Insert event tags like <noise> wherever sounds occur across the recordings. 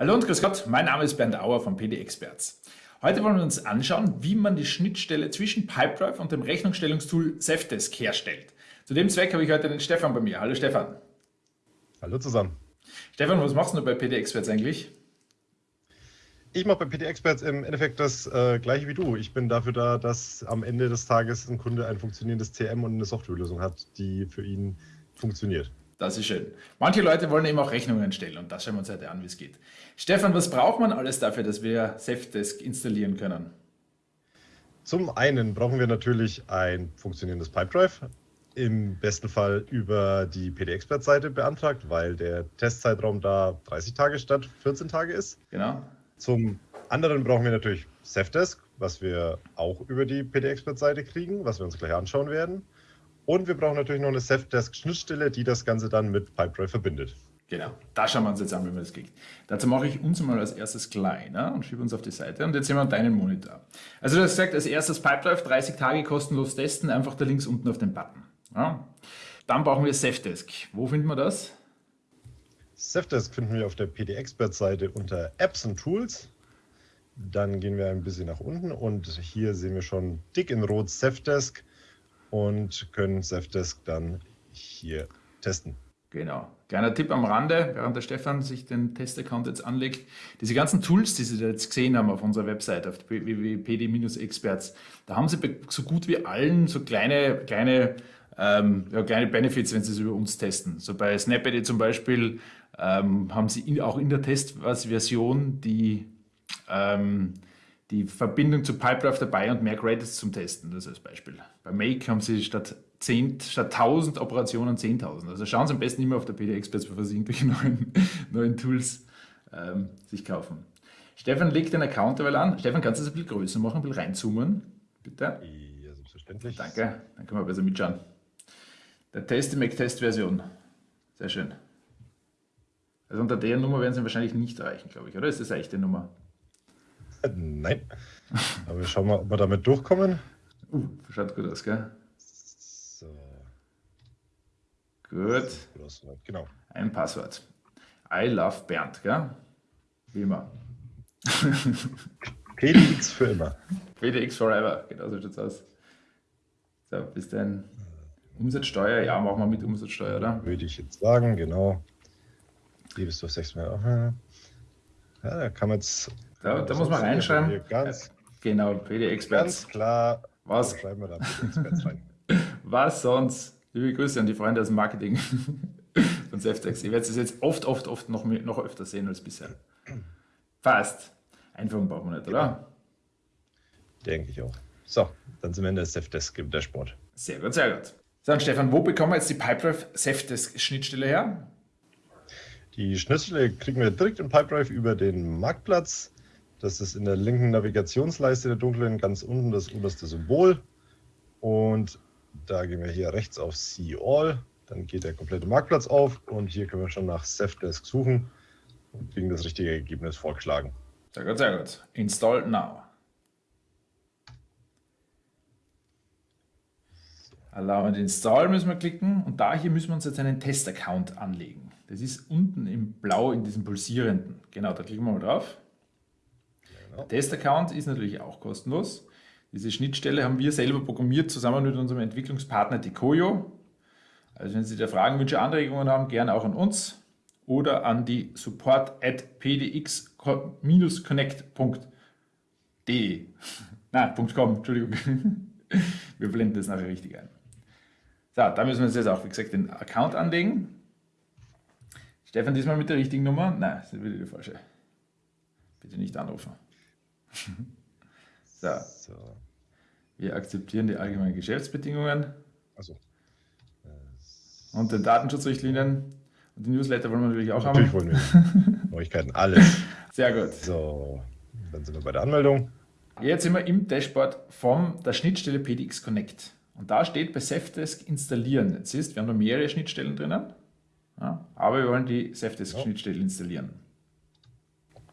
Hallo und grüß Gott, mein Name ist Bernd Auer von PD Experts. Heute wollen wir uns anschauen, wie man die Schnittstelle zwischen Pipedrive und dem Rechnungsstellungstool Safdesk herstellt. Zu dem Zweck habe ich heute den Stefan bei mir. Hallo Stefan. Hallo zusammen. Stefan, was machst du bei PD Experts eigentlich? Ich mache bei PD Experts im Endeffekt das äh, gleiche wie du. Ich bin dafür da, dass am Ende des Tages ein Kunde ein funktionierendes CM und eine Softwarelösung hat, die für ihn funktioniert. Das ist schön. Manche Leute wollen eben auch Rechnungen stellen und das schauen wir uns heute an, wie es geht. Stefan, was braucht man alles dafür, dass wir Safdesk installieren können? Zum einen brauchen wir natürlich ein funktionierendes Pipedrive, im besten Fall über die PD-Expert-Seite beantragt, weil der Testzeitraum da 30 Tage statt 14 Tage ist. Genau. Zum anderen brauchen wir natürlich Safdesk, was wir auch über die PD-Expert-Seite kriegen, was wir uns gleich anschauen werden. Und wir brauchen natürlich noch eine Safdesk-Schnittstelle, die das Ganze dann mit Pipedrive verbindet. Genau, da schauen wir uns jetzt an, wie man das kriegt. Dazu mache ich uns mal als erstes kleiner und schiebe uns auf die Seite und jetzt sehen wir deinen Monitor. Also du hast gesagt, als erstes Pipedrive, 30 Tage kostenlos testen, einfach da links unten auf den Button. Ja. Dann brauchen wir Safdesk. Wo finden wir das? Safdesk finden wir auf der PD-Expert-Seite unter Apps und Tools. Dann gehen wir ein bisschen nach unten und hier sehen wir schon dick in rot Safdesk und können Safdesk dann hier testen. Genau. Kleiner Tipp am Rande, während der Stefan sich den Testaccount jetzt anlegt. Diese ganzen Tools, die Sie jetzt gesehen haben auf unserer Website, auf www.pd-experts, da haben Sie so gut wie allen so kleine, kleine, ähm, ja, kleine Benefits, wenn Sie es über uns testen. So bei Snapid zum Beispiel ähm, haben Sie in, auch in der Testversion die ähm, die Verbindung zu Pipedrive dabei und mehr Credits zum Testen, das als Beispiel. Bei Make haben sie statt, 10, statt 1000 Operationen 10.000. Also schauen Sie am besten immer auf der PD Experts, bevor Sie irgendwelche <laughs> neuen, neuen Tools ähm, sich kaufen. Stefan legt den Account derweil an. Stefan, kannst du das ein bisschen größer machen, ein bisschen reinzoomen? Bitte? Ja, selbstverständlich. Danke, dann können wir besser mitschauen. Der Test, die Mac-Test-Version. Sehr schön. Also unter der Nummer werden Sie wahrscheinlich nicht erreichen, glaube ich, oder? Ist das eigentlich die Nummer? <laughs> Nein. Aber wir schauen mal, ob wir damit durchkommen. Uh, schaut gut aus, gell? So. Gut. Genau. Ein Passwort. I love Bernd, gell? Wie immer. <laughs> PDX für immer. PDX forever, genau so schaut's aus. So, bis dann. Umsatzsteuer, ja, machen wir mit Umsatzsteuer, oder? Würde ich jetzt sagen, genau. Die bist du sechsmal. Ja, da kann man jetzt da, da muss man reinschreiben. Ganz, genau, PD-Experts. Ganz klar. Was? Schreiben wir da PD-Experts rein. <laughs> Was sonst? Liebe Grüße an die Freunde aus dem Marketing <laughs> von Saftex. Ihr werdet es jetzt oft, oft, oft noch, noch öfter sehen als bisher. Fast. Einfach brauchen wir nicht, oder? Denke ich auch. So, dann sind wir in der Safdesk im Dashboard. Sehr gut, sehr gut. So, und Stefan, wo bekommen wir jetzt die Pipedrive Safdesk Schnittstelle her? Die Schnittstelle kriegen wir direkt in Pipedrive über den Marktplatz. Das ist in der linken Navigationsleiste der dunklen ganz unten das oberste Symbol. Und da gehen wir hier rechts auf See All. Dann geht der komplette Marktplatz auf und hier können wir schon nach Safdesk suchen und kriegen das richtige Ergebnis vorgeschlagen. Sehr gut, sehr gut. Install now. Allow and Install müssen wir klicken und da hier müssen wir uns jetzt einen Test-Account anlegen. Das ist unten im Blau in diesem pulsierenden. Genau, da klicken wir mal drauf. Genau. Test-Account ist natürlich auch kostenlos. Diese Schnittstelle haben wir selber programmiert, zusammen mit unserem Entwicklungspartner Decoyo. Also wenn Sie da Fragen, Wünsche, Anregungen haben, gerne auch an uns oder an die support at pdx-connect.de. <laughs> Nein, .com, Entschuldigung. <laughs> Wir blenden das nachher richtig ein. So, da müssen wir uns jetzt auch, wie gesagt, den Account anlegen. Stefan, diesmal mit der richtigen Nummer? Nein, das ist wieder die falsche. Bitte nicht anrufen. So. so. Wir akzeptieren die allgemeinen Geschäftsbedingungen. Also. Und den Datenschutzrichtlinien. Und die Newsletter wollen wir natürlich auch natürlich haben. Natürlich wollen wir Neuigkeiten, alles. <laughs> Sehr gut. So, dann sind wir bei der Anmeldung. Jetzt sind wir im Dashboard von der Schnittstelle PDX Connect. Und da steht bei Safdesk installieren. Jetzt siehst, wir haben da mehrere Schnittstellen drinnen. Ja, aber wir wollen die Safdesk-Schnittstelle installieren.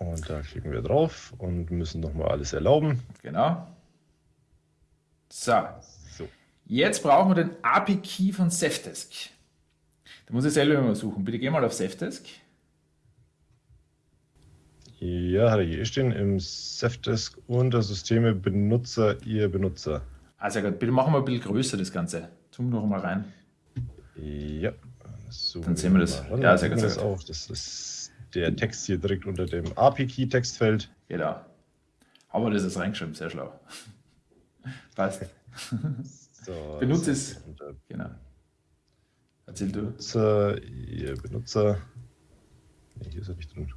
Und da klicken wir drauf und müssen nochmal alles erlauben. Genau. So. so. Jetzt brauchen wir den API-Key von Safdesk. Da muss ich selber mal suchen. Bitte geh mal auf Safdesk. Ja, hat er hier stehen im Safdesk unter Systeme Benutzer, ihr Benutzer. Also gut, bitte machen wir ein bisschen größer das Ganze. Zoom noch mal rein. Ja. So Dann sehen wir das. Ja, sehr gut. Das, auch. das ist der Text hier direkt unter dem API-Key-Textfeld. Genau. Aber das ist reingeschrieben, sehr schlau. <laughs> Passt. <laughs> So, <laughs> Benutze es. Genau. Erzähl du. Benutzer, ihr Benutzer. Nee, hier ist er nicht drin.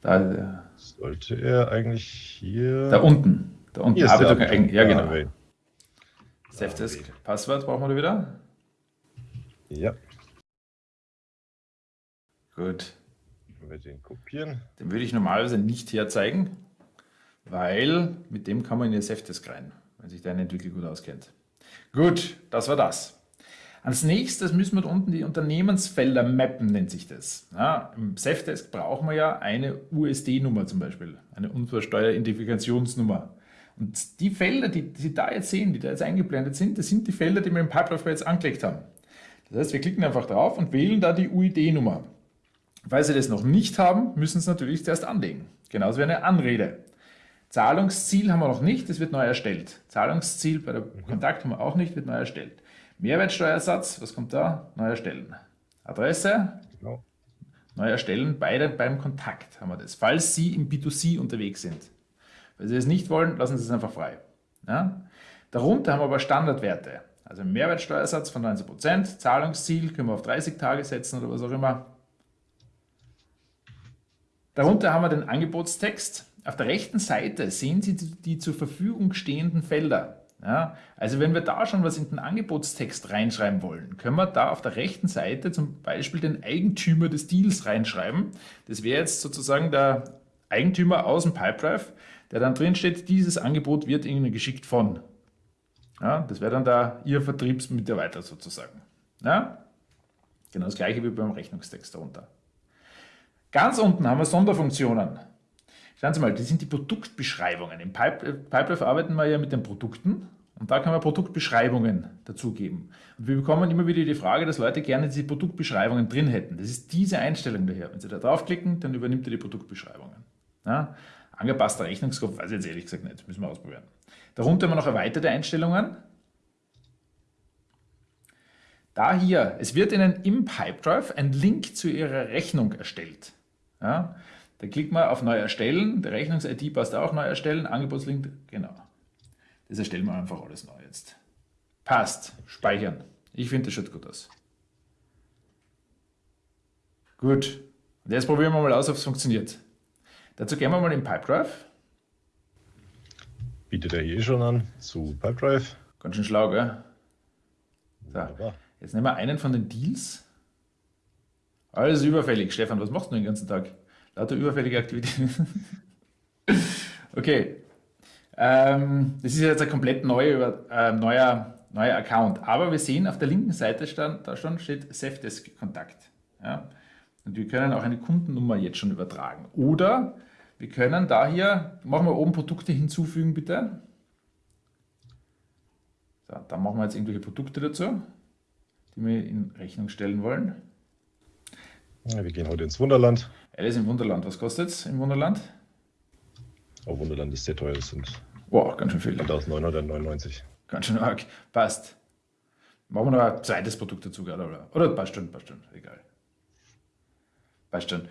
Da, der. Sollte er eigentlich hier. Da unten. Da unten. Hier ist Arbeitung, der ja, genau. Ah, Safdesk. Passwort brauchen wir wieder? Ja. Gut. Wenn wir den kopieren. Den würde ich normalerweise nicht herzeigen, weil mit dem kann man in die Safdesk rein, wenn sich dein Entwickler gut auskennt. Gut, das war das. Als nächstes müssen wir unten die Unternehmensfelder mappen, nennt sich das. Ja, Im Safdesk brauchen wir ja eine USD-Nummer zum Beispiel, eine Unfallsteueridentifikationsnummer. Und die Felder, die Sie da jetzt sehen, die da jetzt eingeblendet sind, das sind die Felder, die wir im Pipeline jetzt angelegt haben. Das heißt, wir klicken einfach drauf und wählen da die UID-Nummer. Falls Sie das noch nicht haben, müssen Sie es natürlich zuerst anlegen. Genauso wie eine Anrede. Zahlungsziel haben wir noch nicht, das wird neu erstellt. Zahlungsziel bei der Kontakt haben wir auch nicht, wird neu erstellt. Mehrwertsteuersatz, was kommt da? Neu erstellen. Adresse? Genau. Neu erstellen, beide beim Kontakt haben wir das. Falls Sie im B2C unterwegs sind. Wenn Sie es nicht wollen, lassen Sie es einfach frei. Ja? Darunter haben wir aber Standardwerte. Also Mehrwertsteuersatz von 19%, Zahlungsziel können wir auf 30 Tage setzen oder was auch immer. Darunter haben wir den Angebotstext. Auf der rechten Seite sehen Sie die zur Verfügung stehenden Felder. Ja, also wenn wir da schon was in den Angebotstext reinschreiben wollen, können wir da auf der rechten Seite zum Beispiel den Eigentümer des Deals reinschreiben. Das wäre jetzt sozusagen der Eigentümer aus dem Pipedrive, der dann drin steht, dieses Angebot wird Ihnen geschickt von. Ja, das wäre dann da Ihr Vertriebsmitarbeiter sozusagen. Ja? Genau das gleiche wie beim Rechnungstext darunter. Ganz unten haben wir Sonderfunktionen. Schauen Sie mal, das sind die Produktbeschreibungen. Im Pipedrive arbeiten wir ja mit den Produkten und da kann man Produktbeschreibungen dazugeben. Und wir bekommen immer wieder die Frage, dass Leute gerne diese Produktbeschreibungen drin hätten. Das ist diese Einstellung daher. Wenn Sie da draufklicken, dann übernimmt er die Produktbeschreibungen. Ja? Angepasster Rechnungskopf, weiß ich jetzt ehrlich gesagt nicht, müssen wir ausprobieren. Darunter haben wir noch erweiterte Einstellungen. Da hier, es wird Ihnen im Pipedrive ein Link zu Ihrer Rechnung erstellt. Ja? Da klickt man auf Neu erstellen, der Rechnungs-ID passt auch Neu erstellen, Angebotslink, genau. Das erstellen wir einfach alles neu jetzt. Passt, speichern. Ich finde, das schaut gut aus. Gut, und jetzt probieren wir mal aus, ob es funktioniert. Dazu gehen wir mal in Pipedrive. Bietet er hier schon an zu Pipedrive. Ganz schön schlau, gell? So, jetzt nehmen wir einen von den Deals. Alles überfällig. Stefan, was machst du den ganzen Tag? Lauter überfällige Aktivitäten. <laughs> okay. Ähm, das ist jetzt ein komplett neue, äh, neuer, neuer Account. Aber wir sehen auf der linken Seite stand, da schon steht Safdesk Kontakt. Ja? Und wir können auch eine Kundennummer jetzt schon übertragen. Oder wir können da hier, machen wir oben Produkte hinzufügen bitte. So, dann machen wir jetzt irgendwelche Produkte dazu, die wir in Rechnung stellen wollen. Ja, wir gehen heute ins Wunderland. Alice im Wunderland. Was kostet es im Wunderland? Oh, Wunderland ist sehr teuer. Das sind wow, ganz schön viel. 1999. Ganz schön arg. Passt. Machen wir noch ein zweites Produkt dazu, oder? Oder passt schon, passt schon. Egal. Passt schon.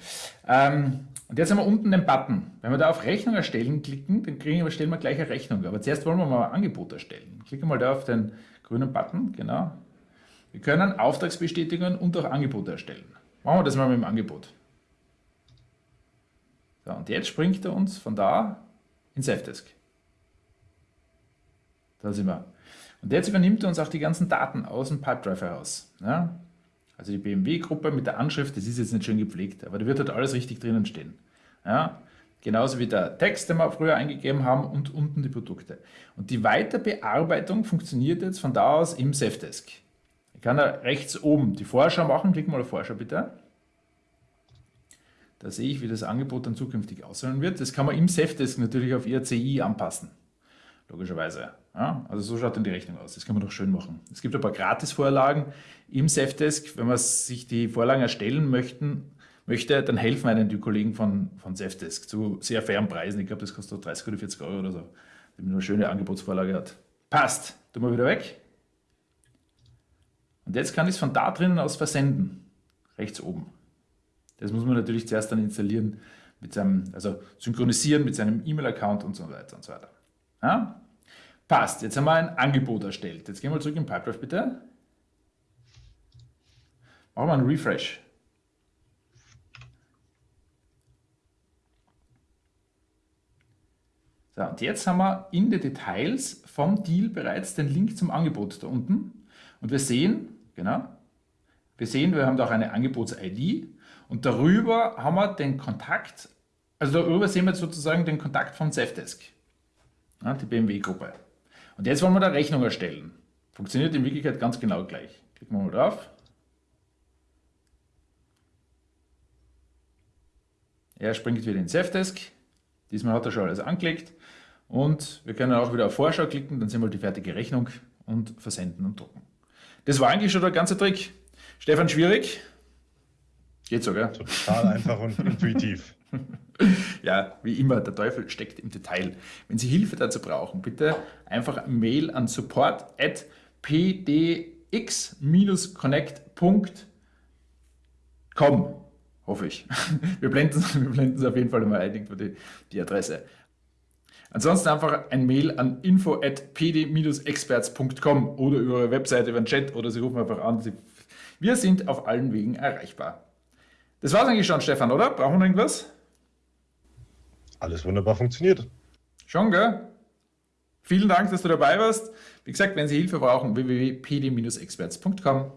Ähm, und jetzt haben wir unten den Button. Wenn wir da auf Rechnung erstellen klicken, dann kriegen wir, stellen wir gleich eine Rechnung. Aber zuerst wollen wir mal ein Angebot erstellen. Klicken wir mal da auf den grünen Button, genau. Wir können Auftragsbestätigungen und auch Angebote erstellen. Machen wir das mal mit dem Angebot. So, und jetzt springt er uns von da in Safdesk. Da sind wir. Und jetzt übernimmt er uns auch die ganzen Daten aus dem Pipedrive heraus. Ja? Also die BMW-Gruppe mit der Anschrift, das ist jetzt nicht schön gepflegt, aber da wird halt alles richtig drinnen stehen. Ja? Genauso wie der Text, den wir früher eingegeben haben und unten die Produkte. Und die Weiterbearbeitung funktioniert jetzt von da aus im Safdesk. Kann da rechts oben die Vorschau machen. Klick mal auf Vorschau bitte. Da sehe ich, wie das Angebot dann zukünftig aussehen wird. Das kann man im Safdesk natürlich auf IRCI anpassen. Logischerweise. Ja, also so schaut dann die Rechnung aus. Das kann man doch schön machen. Es gibt ein paar Gratis-Vorlagen im Safdesk. Wenn wir sich die Vorlagen erstellen möchten, möchte, dann helfen einem die Kollegen von, von Zefdesk zu sehr fairen Preisen. Ich glaube, das kostet 30 oder 40 Euro oder so, wenn man eine schöne Angebotsvorlage hat. Passt. Tun wir wieder weg. Und jetzt kann ich es von da drinnen aus versenden. Rechts oben. Das muss man natürlich zuerst dann installieren, mit seinem, also synchronisieren mit seinem E-Mail-Account und so weiter und so weiter. Ja? Passt, jetzt haben wir ein Angebot erstellt. Jetzt gehen wir zurück in Pipedrive bitte. Machen wir einen Refresh. So, und jetzt haben wir in den Details vom Deal bereits den Link zum Angebot da unten. Und wir sehen, genau, wir sehen, wir haben da auch eine Angebots-ID und darüber haben wir den Kontakt, also darüber sehen wir sozusagen den Kontakt vom Zefdesk, ja, die BMW-Gruppe. Und jetzt wollen wir da Rechnung erstellen. Funktioniert in Wirklichkeit ganz genau gleich. Klicken wir mal drauf. Er springt wieder in Zefdesk. Diesmal hat er schon alles angelegt. Und wir können auch wieder auf Vorschau klicken, dann sehen wir die fertige Rechnung und versenden und drucken. Das war eigentlich schon der ganze Trick. Stefan, schwierig? Geht so, gell? Total einfach und intuitiv. <laughs> Ja, wie immer, der Teufel steckt im Detail. Wenn Sie Hilfe dazu brauchen, bitte einfach Mail an support at pdx-connect.com. Hoffe ich. <laughs> Wir blenden, <laughs> wir blenden es auf jeden Fall mal ein, die, die Adresse. Ansonsten einfach ein Mail an info at pd-experts.com oder über eure Webseite, über den Chat oder Sie rufen einfach an. Wir sind auf allen Wegen erreichbar. Das war es eigentlich schon, Stefan, oder? Brauchen wir irgendwas? Alles wunderbar funktioniert. Schon, gell? Vielen Dank, dass du dabei warst. Wie gesagt, wenn Sie Hilfe brauchen, www.pd-experts.com.